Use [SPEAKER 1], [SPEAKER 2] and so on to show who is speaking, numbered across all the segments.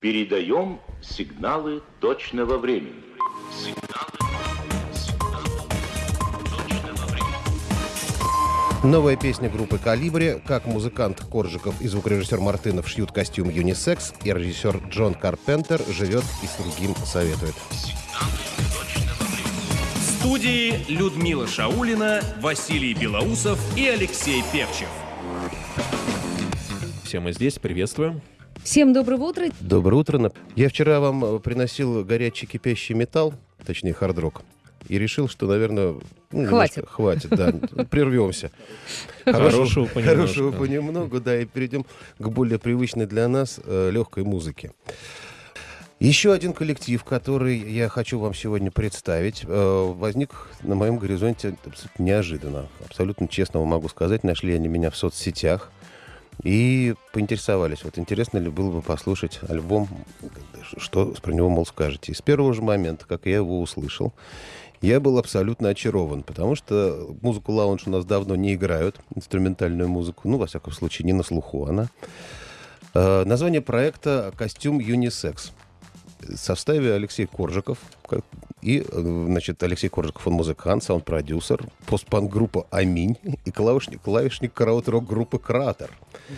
[SPEAKER 1] Передаем сигналы точного времени. Сигналы, сигналы точного времени.
[SPEAKER 2] Новая песня группы «Калибри», как музыкант Коржиков и звукорежиссер Мартынов шьют костюм юнисекс, и режиссер Джон Карпентер живет и с другим советует.
[SPEAKER 3] В студии Людмила Шаулина, Василий Белоусов и Алексей Перчев.
[SPEAKER 4] Все мы здесь, приветствуем.
[SPEAKER 5] Всем доброго утра.
[SPEAKER 2] Доброе утро. Я вчера вам э, приносил горячий кипящий металл, точнее хардрок, и решил, что, наверное, ну,
[SPEAKER 5] Хватит.
[SPEAKER 2] немножко Хватит, да. Прервемся.
[SPEAKER 4] Хорошего понемножку.
[SPEAKER 2] Хорошего понемногу, да, и перейдем к более привычной для нас э, легкой музыке. Еще один коллектив, который я хочу вам сегодня представить, э, возник на моем горизонте абсолютно неожиданно. Абсолютно честно вам могу сказать, нашли они меня в соцсетях и поинтересовались, вот интересно ли было бы послушать альбом, что про него, мол, скажете. И с первого же момента, как я его услышал, я был абсолютно очарован, потому что музыку лаунж у нас давно не играют, инструментальную музыку, ну, во всяком случае, не на слуху она. Э, название проекта «Костюм Юнисекс». В составе Алексей Коржиков. И, э, значит, Алексей Коржиков, он музыкант, саунд-продюсер, постпанк-группа «Аминь» и клавишник, клавишник караут-рок группы «Кратер».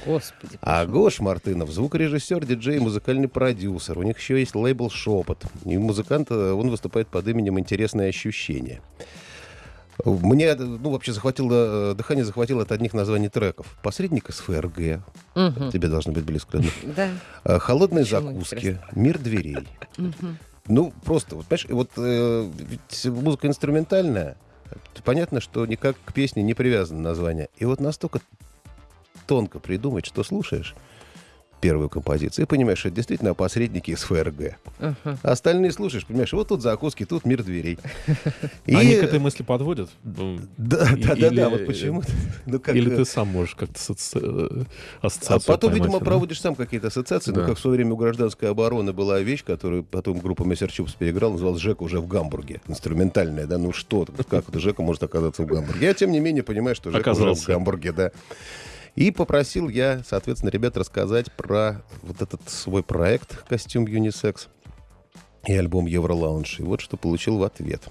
[SPEAKER 5] Господи.
[SPEAKER 2] А Гош Мартынов, звукорежиссер, диджей, музыкальный продюсер. У них еще есть лейбл «Шепот». И музыкант, э, он выступает под именем «Интересные ощущения». Мне, ну, вообще захватило, э, дыхание захватило от одних названий треков. «Посредник из ФРГ».
[SPEAKER 5] Мгм.
[SPEAKER 2] Тебе должно быть близко. да? Э, «Холодные
[SPEAKER 5] Почему
[SPEAKER 2] закуски». «Мир дверей». Ну, просто, вот, понимаешь, вот э, ведь музыка инструментальная, понятно, что никак к песне не привязано название. И вот настолько тонко придумать, что слушаешь первую композицию, и понимаешь, что это действительно посредники из ФРГ. А остальные слушаешь, понимаешь, вот тут закуски, тут мир дверей. И-
[SPEAKER 4] Они к этой мысли подводят? Ну,
[SPEAKER 2] Да,
[SPEAKER 4] И-
[SPEAKER 2] да, да,
[SPEAKER 4] или-
[SPEAKER 2] да, вот почему. Ну, как,
[SPEAKER 4] Или ты сам можешь как-то соци- э,
[SPEAKER 2] А
[SPEAKER 4] ассоциацию
[SPEAKER 2] потом,
[SPEAKER 4] поймать,
[SPEAKER 2] видимо,
[SPEAKER 4] да?
[SPEAKER 2] проводишь сам какие-то ассоциации. Ну, как в свое время у гражданской обороны была вещь, которую потом группа Мессер Чупс переиграла, называлась «Жека уже в Гамбурге». Инструментальная, да? Ну что, как это Жека может оказаться в Гамбурге? Я, тем не менее, понимаю, что Жека уже в. Гамбурге, да. И попросил я, соответственно, ребят рассказать про вот этот свой проект «Костюм Юнисекс» и альбом «Евролаунж». И вот что получил в ответ.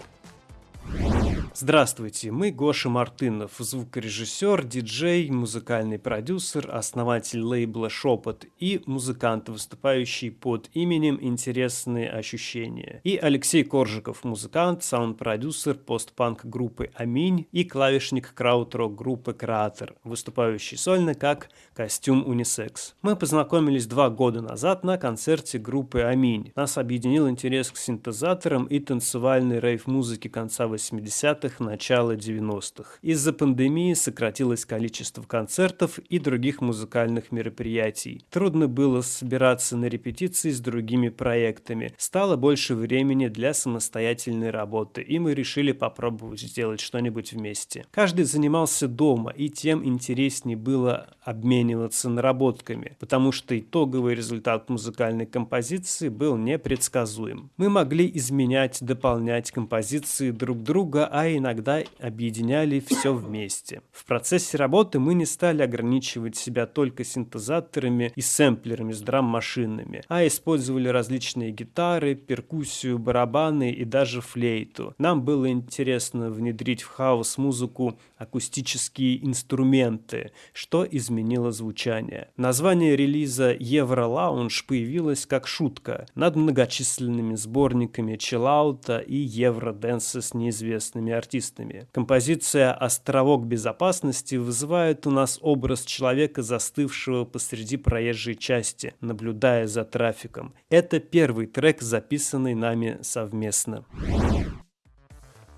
[SPEAKER 6] Здравствуйте, мы Гоша Мартынов, звукорежиссер, диджей, музыкальный продюсер, основатель лейбла «Шепот» и музыкант, выступающий под именем «Интересные ощущения». И Алексей Коржиков, музыкант, саунд-продюсер постпанк группы «Аминь» и клавишник крауд-рок группы «Кратер», выступающий сольно как «Костюм Унисекс». Мы познакомились два года назад на концерте группы «Аминь». Нас объединил интерес к синтезаторам и танцевальной рейв-музыке конца 80-х, начала 90-х. Из-за пандемии сократилось количество концертов и других музыкальных мероприятий. Трудно было собираться на репетиции с другими проектами. Стало больше времени для самостоятельной работы, и мы решили попробовать сделать что-нибудь вместе. Каждый занимался дома, и тем интереснее было обмениваться наработками, потому что итоговый результат музыкальной композиции был непредсказуем. Мы могли изменять, дополнять композиции друг друга, а иногда объединяли все вместе. В процессе работы мы не стали ограничивать себя только синтезаторами и сэмплерами с драм-машинами, а использовали различные гитары, перкуссию, барабаны и даже флейту. Нам было интересно внедрить в хаос-музыку акустические инструменты, что изменило звучание. Название релиза Евролаунж появилось как шутка над многочисленными сборниками чиллаута и евроденса с неизвестными артистами. Композиция «Островок безопасности» вызывает у нас образ человека, застывшего посреди проезжей части, наблюдая за трафиком. Это первый трек, записанный нами совместно.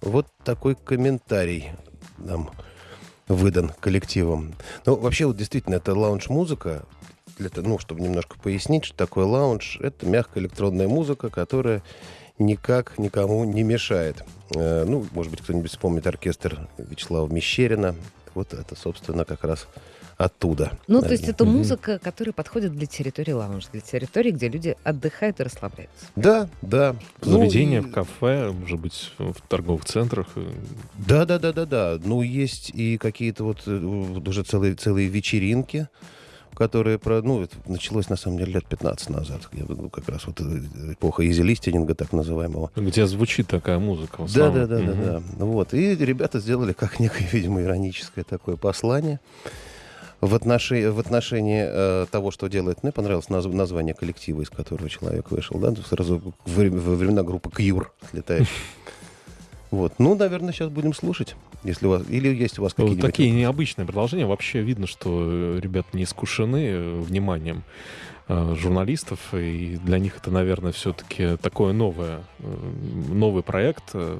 [SPEAKER 2] Вот такой комментарий нам выдан коллективом. Ну, вообще, вот действительно, это лаунж-музыка. Для ну, чтобы немножко пояснить, что такое лаунж, это мягкая электронная музыка, которая никак никому не мешает. Э, ну, может быть, кто-нибудь вспомнит оркестр Вячеслава Мещерина. Вот это, собственно, как раз оттуда.
[SPEAKER 5] Ну, то есть
[SPEAKER 2] наверное.
[SPEAKER 5] это музыка, которая подходит для территории лаунж, для территории, где люди отдыхают и расслабляются.
[SPEAKER 2] Да, да.
[SPEAKER 4] В
[SPEAKER 2] Ну,
[SPEAKER 4] заведениях, в кафе, может быть, в торговых центрах. э,
[SPEAKER 2] Да, да, да, да, да. Ну, есть и какие-то вот, э, вот уже целые, целые вечеринки которое про, ну, это началось на самом деле лет 15 назад. Ну, как раз вот э, эпоха изи-листинга, так называемого.
[SPEAKER 4] Где звучит такая музыка.
[SPEAKER 2] Да, да, да, да, да. Вот. И ребята сделали как некое, видимо, ироническое такое послание. В отношении, в отношении э, того, что делает, мне понравилось наз- название коллектива, из которого человек вышел, да, сразу в вре- во времена группы Кьюр отлетает. Вот. Ну, наверное, сейчас будем слушать, если у вас... Или есть у вас какие-нибудь...
[SPEAKER 4] Такие необычные продолжения. Вообще видно, что э, ребята не искушены э, вниманием журналистов, и для них это, наверное, все-таки такое новое, э, новый проект. Э,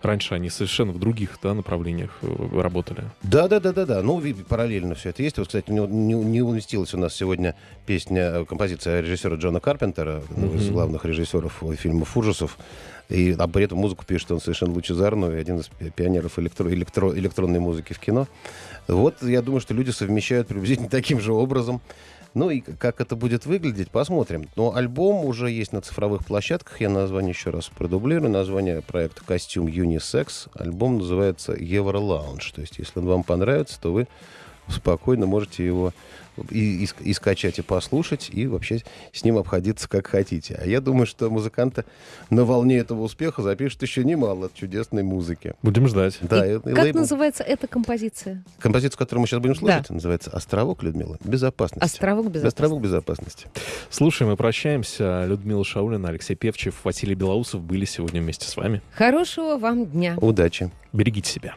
[SPEAKER 4] Раньше они совершенно в других да, направлениях э, работали.
[SPEAKER 2] Да, да, да, да, да. Ну, параллельно все это есть. Вот, кстати, не, не, не уместилась у нас сегодня песня, э, композиция режиссера Джона Карпентера, одного из
[SPEAKER 4] Мгм.
[SPEAKER 2] главных режиссеров э, фильмов ужасов. И, а при этом музыку пишет он совершенно лучезарную, и один из пи- пионеров электро, электро- электронной музыки в кино. Вот, я думаю, что люди совмещают приблизительно таким же образом. Ну и как это будет выглядеть, посмотрим. Но альбом уже есть на цифровых площадках. Я название еще раз продублирую. Название проекта «Костюм Unisex». Альбом называется «Евро Лаунж». То есть, если он вам понравится, то вы спокойно можете его и, и и скачать, и послушать, и вообще с ним обходиться как хотите. А я думаю, что музыканты на волне этого успеха запишут еще немало чудесной музыки.
[SPEAKER 4] Будем ждать.
[SPEAKER 2] Да, И и-
[SPEAKER 5] как
[SPEAKER 2] лейбл-
[SPEAKER 5] называется эта композиция?
[SPEAKER 2] Композицию, которую мы сейчас будем слушать, называется «Островок, Людмила, безопасности».
[SPEAKER 5] Островок безопасности.
[SPEAKER 2] Островок безопасности.
[SPEAKER 4] Слушаем и прощаемся. Людмила Шаулина, Алексей Певчев, Василий Белоусов были сегодня вместе с вами.
[SPEAKER 5] Хорошего вам дня.
[SPEAKER 2] Удачи.
[SPEAKER 4] Берегите себя.